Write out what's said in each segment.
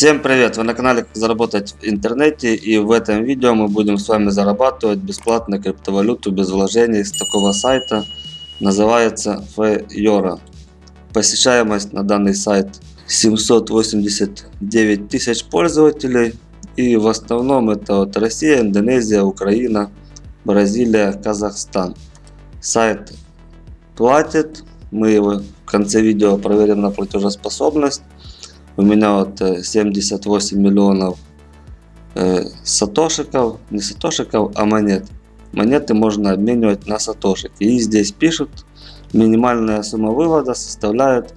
Всем привет! Вы на канале Как заработать в интернете и в этом видео мы будем с вами зарабатывать бесплатно криптовалюту без вложений с такого сайта. Называется Fayora. Посещаемость на данный сайт 789 тысяч пользователей. И в основном это вот Россия, Индонезия, Украина, Бразилия, Казахстан. Сайт платит. Мы его в конце видео проверим на платежеспособность. У меня вот 78 э, миллионов э, сатошиков, не сатошиков, а монет. Монеты можно обменивать на сатошики. И здесь пишут, минимальная сумма вывода составляет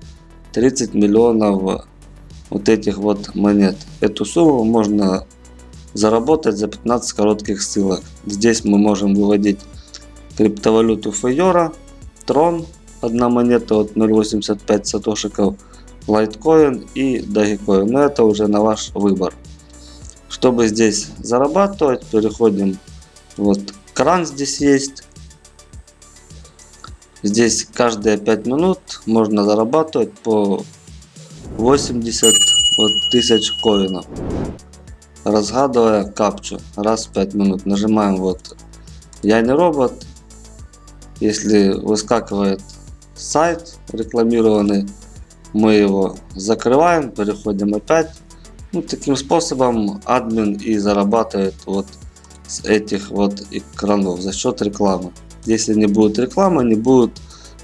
30 миллионов вот этих вот монет. Эту сумму можно заработать за 15 коротких ссылок. Здесь мы можем выводить криптовалюту Фейора, Трон, одна монета от 0.85 сатошиков, Litecoin и Dogecoin. Но это уже на ваш выбор. Чтобы здесь зарабатывать, переходим. Вот кран здесь есть. Здесь каждые 5 минут можно зарабатывать по 80 вот, тысяч коинов. Разгадывая капчу раз в 5 минут. Нажимаем вот я не робот. Если выскакивает сайт рекламированный, мы его закрываем, переходим опять. Ну, таким способом админ и зарабатывает вот с этих вот экранов за счет рекламы. Если не будет рекламы, не будет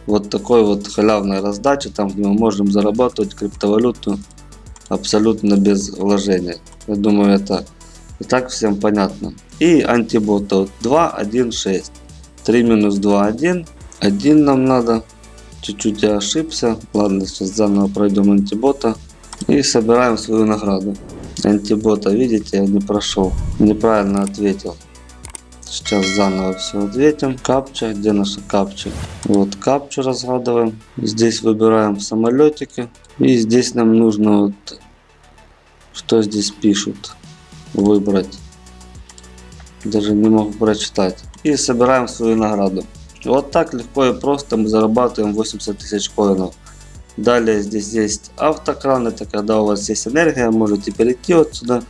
вот такой вот халявной раздачи, там где мы можем зарабатывать криптовалюту абсолютно без вложения. Я думаю, это и так всем понятно. И антибот вот 2.1.6. 3 минус 2.1. 1 нам надо. Чуть-чуть я ошибся. Ладно, сейчас заново пройдем антибота. И собираем свою награду. Антибота, видите, я не прошел. Неправильно ответил. Сейчас заново все ответим. Капча, где наша капча? Вот капчу разгадываем. Здесь выбираем самолетики. И здесь нам нужно вот, что здесь пишут, выбрать. Даже не могу прочитать. И собираем свою награду. Вот так легко и просто мы зарабатываем 80 тысяч коинов. Далее здесь есть автокран, это когда у вас есть энергия, можете перейти отсюда,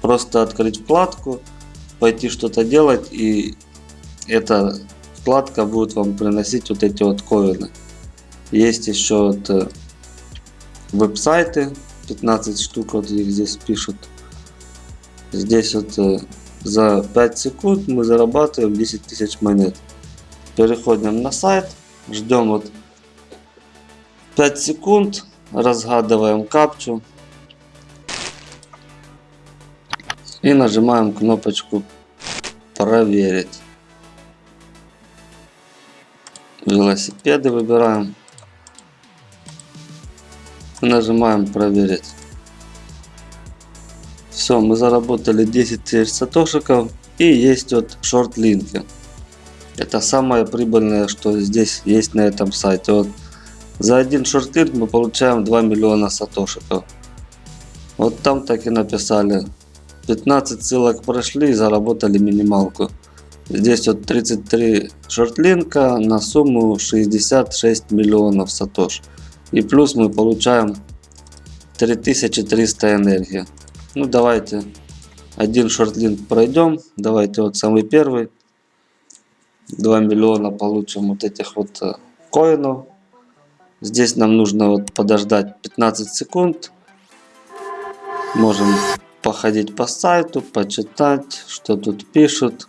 просто открыть вкладку, пойти что-то делать и эта вкладка будет вам приносить вот эти вот коины. Есть еще вот э, веб-сайты, 15 штук вот их здесь пишут. Здесь вот э, за 5 секунд мы зарабатываем 10 тысяч монет. Переходим на сайт, ждем вот 5 секунд, разгадываем капчу и нажимаем кнопочку проверить. Велосипеды выбираем. Нажимаем проверить. Все, мы заработали 10 тысяч сатошиков и есть вот шорт-линки. Это самое прибыльное, что здесь есть на этом сайте. Вот за один шортлинг мы получаем 2 миллиона сатошиков. Вот там так и написали. 15 ссылок прошли и заработали минималку. Здесь вот 33 шортлинка на сумму 66 миллионов сатош. И плюс мы получаем 3300 энергии. Ну давайте один шортлинк пройдем. Давайте вот самый первый. 2 миллиона получим вот этих вот э, коинов. Здесь нам нужно вот подождать 15 секунд. Можем походить по сайту, почитать, что тут пишут.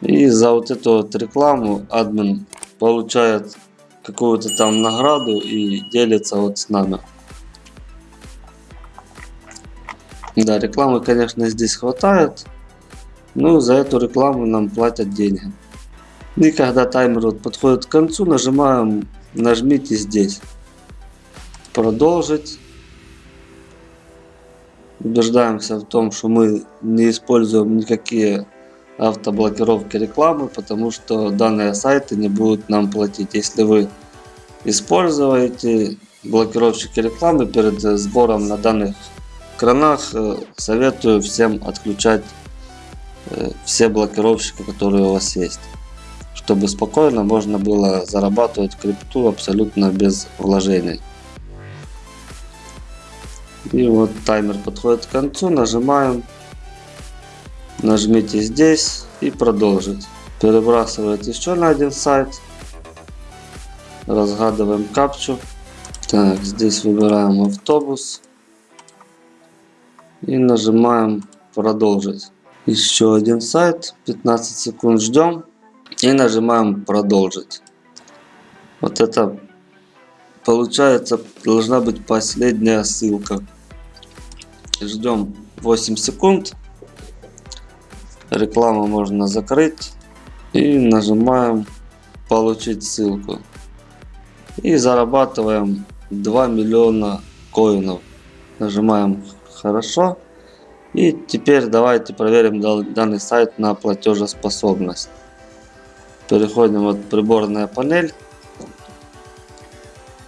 И за вот эту вот рекламу админ получает какую-то там награду и делится вот с нами. Да, рекламы, конечно, здесь хватает. Ну, за эту рекламу нам платят деньги. И когда таймер вот подходит к концу, нажимаем, нажмите здесь. Продолжить. Убеждаемся в том, что мы не используем никакие автоблокировки рекламы, потому что данные сайты не будут нам платить. Если вы используете блокировщики рекламы перед сбором на данных экранах, э, советую всем отключать все блокировщики, которые у вас есть. Чтобы спокойно можно было зарабатывать крипту абсолютно без вложений. И вот таймер подходит к концу, нажимаем, нажмите здесь и продолжить. Перебрасывает еще на один сайт. Разгадываем капчу. Так, здесь выбираем автобус. И нажимаем продолжить. Еще один сайт, 15 секунд ждем. И нажимаем продолжить. Вот это получается должна быть последняя ссылка. Ждем 8 секунд. Рекламу можно закрыть. И нажимаем получить ссылку. И зарабатываем 2 миллиона коинов. Нажимаем хорошо. И теперь давайте проверим дан- данный сайт на платежеспособность. Переходим вот приборная панель.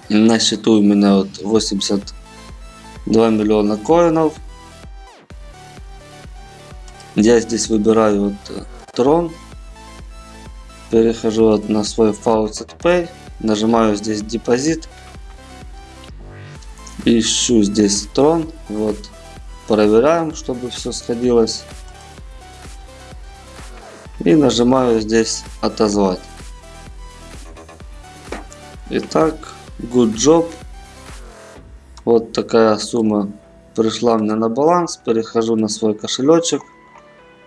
На счету у меня вот 82 миллиона коинов. Я здесь выбираю вот э, трон. Перехожу вот на свой Faucet Pay. Нажимаю здесь депозит. Ищу здесь трон. Вот. Проверяем, чтобы все сходилось. И нажимаю здесь отозвать. Итак, good job. Вот такая сумма пришла мне на баланс. Перехожу на свой кошелечек.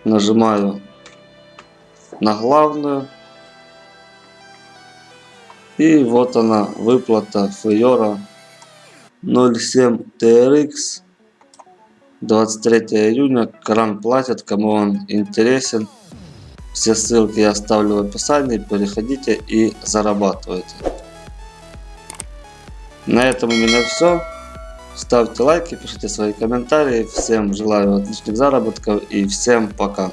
Нажимаю на главную. И вот она, выплата Фейора 07 TRX 23 июня. Кран платит, кому он интересен. Все ссылки я оставлю в описании. Переходите и зарабатывайте. На этом у меня все. Ставьте лайки, пишите свои комментарии. Всем желаю отличных заработков и всем пока.